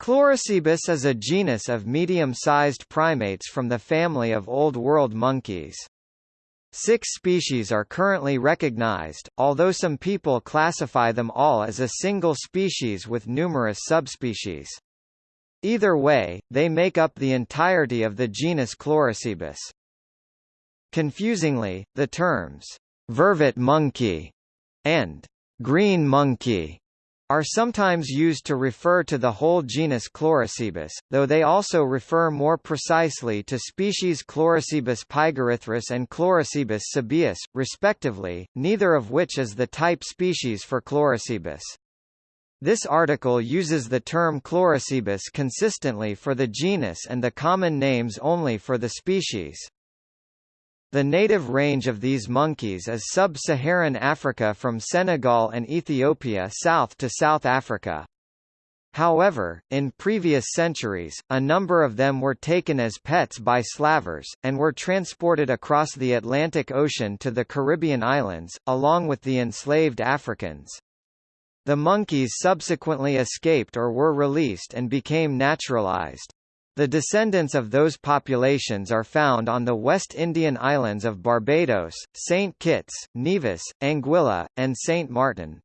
Chlorocebus is a genus of medium-sized primates from the family of Old World monkeys. Six species are currently recognized, although some people classify them all as a single species with numerous subspecies. Either way, they make up the entirety of the genus Chlorocebus. Confusingly, the terms, vervet monkey and green monkey are sometimes used to refer to the whole genus Chlorocebus, though they also refer more precisely to species Chlorocebus pygerythrus and Chlorocebus sabaeus, respectively, neither of which is the type species for Chlorocebus. This article uses the term Chlorocebus consistently for the genus and the common names only for the species. The native range of these monkeys is sub-Saharan Africa from Senegal and Ethiopia south to South Africa. However, in previous centuries, a number of them were taken as pets by slavers, and were transported across the Atlantic Ocean to the Caribbean islands, along with the enslaved Africans. The monkeys subsequently escaped or were released and became naturalized. The descendants of those populations are found on the West Indian islands of Barbados, St. Kitts, Nevis, Anguilla, and St. Martin.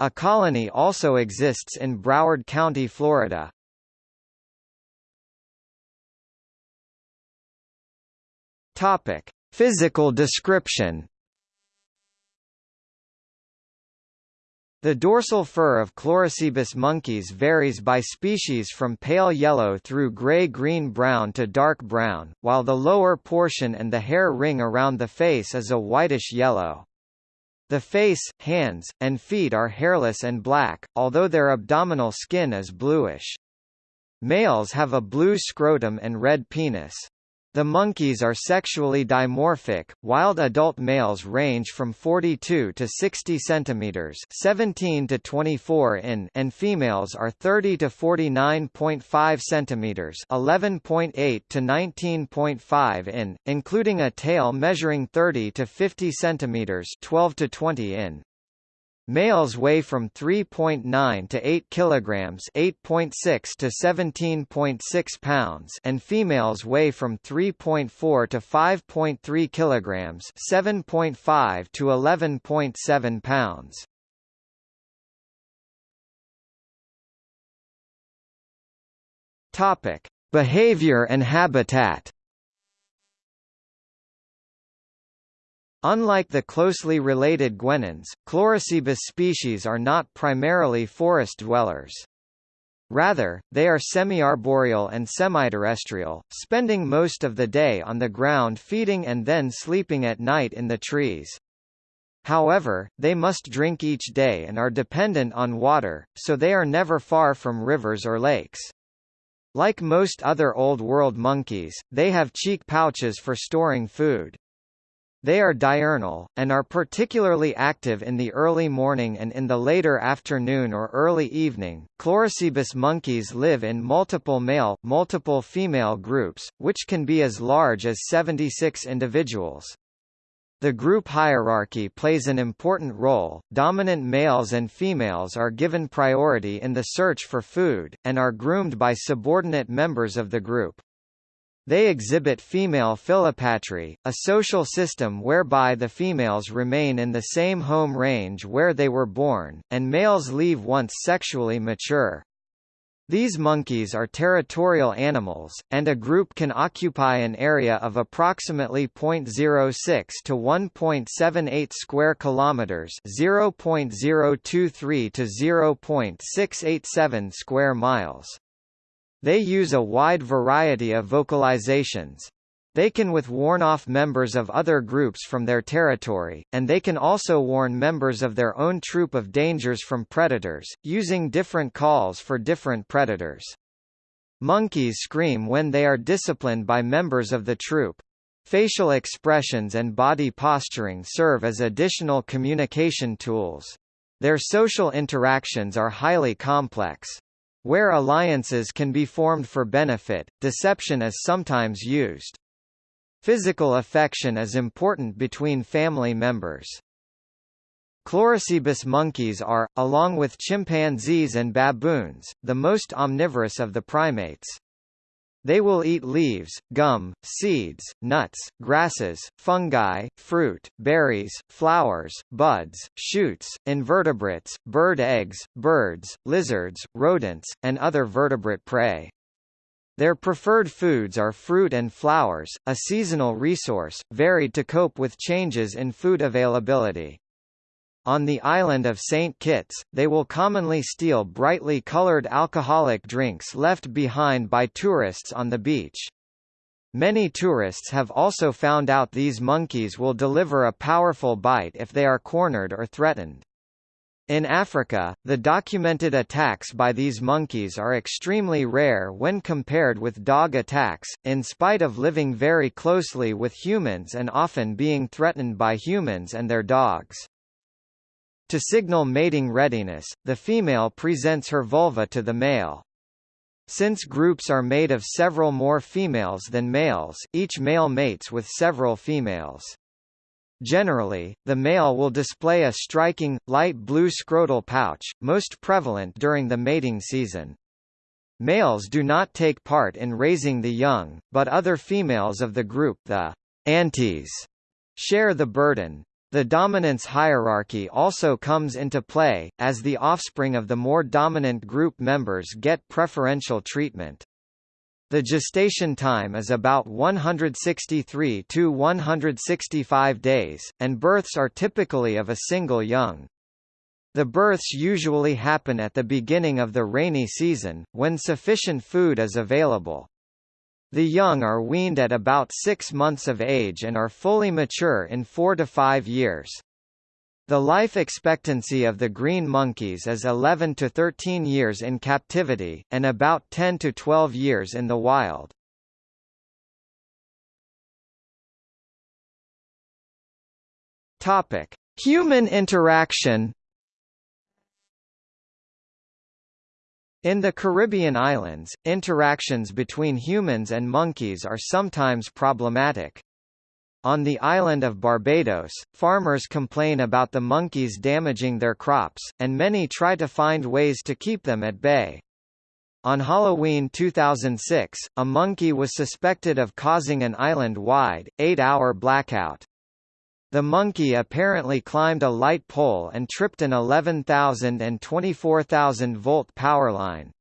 A colony also exists in Broward County, Florida. Topic: Physical description The dorsal fur of Chlorocebus monkeys varies by species from pale yellow through gray-green-brown to dark brown, while the lower portion and the hair ring around the face is a whitish yellow. The face, hands, and feet are hairless and black, although their abdominal skin is bluish. Males have a blue scrotum and red penis. The monkeys are sexually dimorphic. Wild adult males range from 42 to 60 centimeters, 17 to 24 in, and females are 30 to 49.5 centimeters, 11.8 to 19.5 in, including a tail measuring 30 to 50 centimeters, 12 to 20 in. Males weigh from 3.9 to 8 kilograms, 8.6 to 17.6 pounds, and females weigh from 3.4 to 5.3 kilograms, 7.5 to 11.7 pounds. Topic: Behavior and habitat. Unlike the closely related guenons, Chlorocebus species are not primarily forest dwellers. Rather, they are semi-arboreal and semi-terrestrial, spending most of the day on the ground feeding and then sleeping at night in the trees. However, they must drink each day and are dependent on water, so they are never far from rivers or lakes. Like most other Old World monkeys, they have cheek pouches for storing food. They are diurnal, and are particularly active in the early morning and in the later afternoon or early evening. Chlorocebus monkeys live in multiple male, multiple female groups, which can be as large as 76 individuals. The group hierarchy plays an important role. Dominant males and females are given priority in the search for food, and are groomed by subordinate members of the group. They exhibit female philopatry, a social system whereby the females remain in the same home range where they were born, and males leave once sexually mature. These monkeys are territorial animals, and a group can occupy an area of approximately 0.06 to 1.78 square kilometers, 0.023 to 0.687 square miles. They use a wide variety of vocalizations. They can with warn off members of other groups from their territory, and they can also warn members of their own troop of dangers from predators, using different calls for different predators. Monkeys scream when they are disciplined by members of the troop. Facial expressions and body posturing serve as additional communication tools. Their social interactions are highly complex. Where alliances can be formed for benefit, deception is sometimes used. Physical affection is important between family members. Chlorocebus monkeys are, along with chimpanzees and baboons, the most omnivorous of the primates. They will eat leaves, gum, seeds, nuts, grasses, fungi, fruit, berries, flowers, buds, shoots, invertebrates, bird eggs, birds, lizards, rodents, and other vertebrate prey. Their preferred foods are fruit and flowers, a seasonal resource, varied to cope with changes in food availability. On the island of St. Kitts, they will commonly steal brightly colored alcoholic drinks left behind by tourists on the beach. Many tourists have also found out these monkeys will deliver a powerful bite if they are cornered or threatened. In Africa, the documented attacks by these monkeys are extremely rare when compared with dog attacks, in spite of living very closely with humans and often being threatened by humans and their dogs. To signal mating readiness, the female presents her vulva to the male. Since groups are made of several more females than males, each male mates with several females. Generally, the male will display a striking, light blue scrotal pouch, most prevalent during the mating season. Males do not take part in raising the young, but other females of the group the aunties share the burden. The dominance hierarchy also comes into play, as the offspring of the more dominant group members get preferential treatment. The gestation time is about 163 to 165 days, and births are typically of a single young. The births usually happen at the beginning of the rainy season, when sufficient food is available. The young are weaned at about six months of age and are fully mature in four to five years. The life expectancy of the green monkeys is 11 to 13 years in captivity, and about 10 to 12 years in the wild. Human interaction. In the Caribbean islands, interactions between humans and monkeys are sometimes problematic. On the island of Barbados, farmers complain about the monkeys damaging their crops, and many try to find ways to keep them at bay. On Halloween 2006, a monkey was suspected of causing an island-wide, eight-hour blackout. The monkey apparently climbed a light pole and tripped an 11,000 and 24,000 volt power line.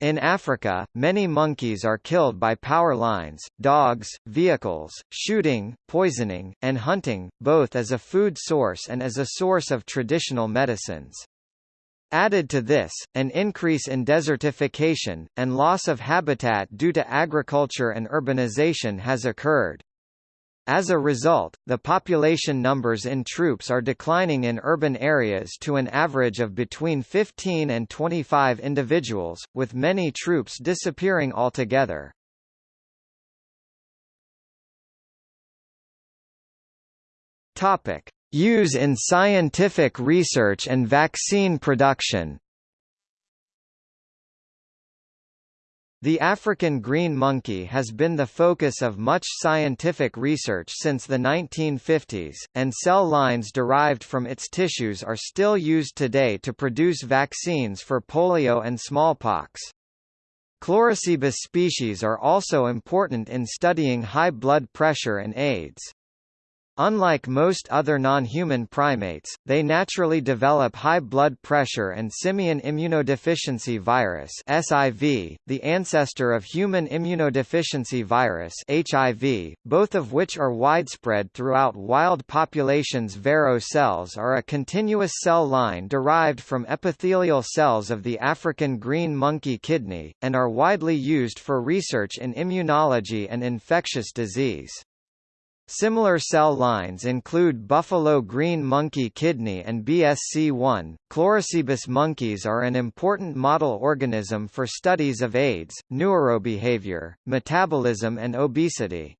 In Africa, many monkeys are killed by power lines, dogs, vehicles, shooting, poisoning, and hunting, both as a food source and as a source of traditional medicines. Added to this, an increase in desertification, and loss of habitat due to agriculture and urbanization has occurred. As a result, the population numbers in troops are declining in urban areas to an average of between 15 and 25 individuals, with many troops disappearing altogether. Topic: Use in scientific research and vaccine production. The African green monkey has been the focus of much scientific research since the 1950s, and cell lines derived from its tissues are still used today to produce vaccines for polio and smallpox. Chlorocebus species are also important in studying high blood pressure and AIDS. Unlike most other non-human primates, they naturally develop high blood pressure and simian immunodeficiency virus (SIV), the ancestor of human immunodeficiency virus (HIV), both of which are widespread throughout wild populations. Vero cells are a continuous cell line derived from epithelial cells of the African green monkey kidney, and are widely used for research in immunology and infectious disease. Similar cell lines include buffalo green monkey kidney and BSC1. Chlorocebus monkeys are an important model organism for studies of AIDS, neurobehavior, metabolism and obesity.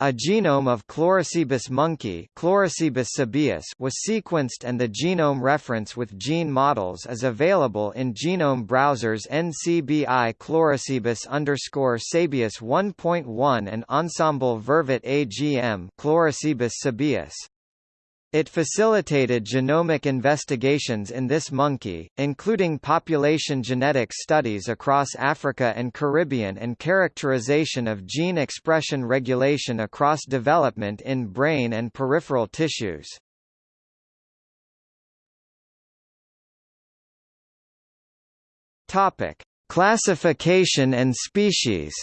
A genome of Chlorocebus monkey Chlorocebus sabaeus was sequenced and the genome reference with gene models is available in genome browsers NCBI Chlorocebus underscore sabaeus 1.1 and Ensembl Vervet AGM Chlorocebus sabaeus. It facilitated genomic investigations in this monkey, including population genetic studies across Africa and Caribbean and characterization of gene expression regulation across development in brain and peripheral tissues. Topic: Classification and species.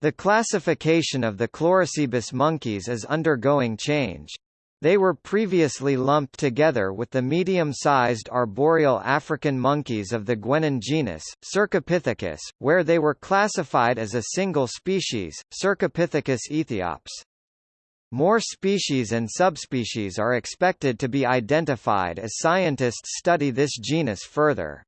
The classification of the Chlorocebus monkeys is undergoing change. They were previously lumped together with the medium-sized arboreal African monkeys of the Guenon genus, Cercopithecus, where they were classified as a single species, Cercopithecus aethiops. More species and subspecies are expected to be identified as scientists study this genus further.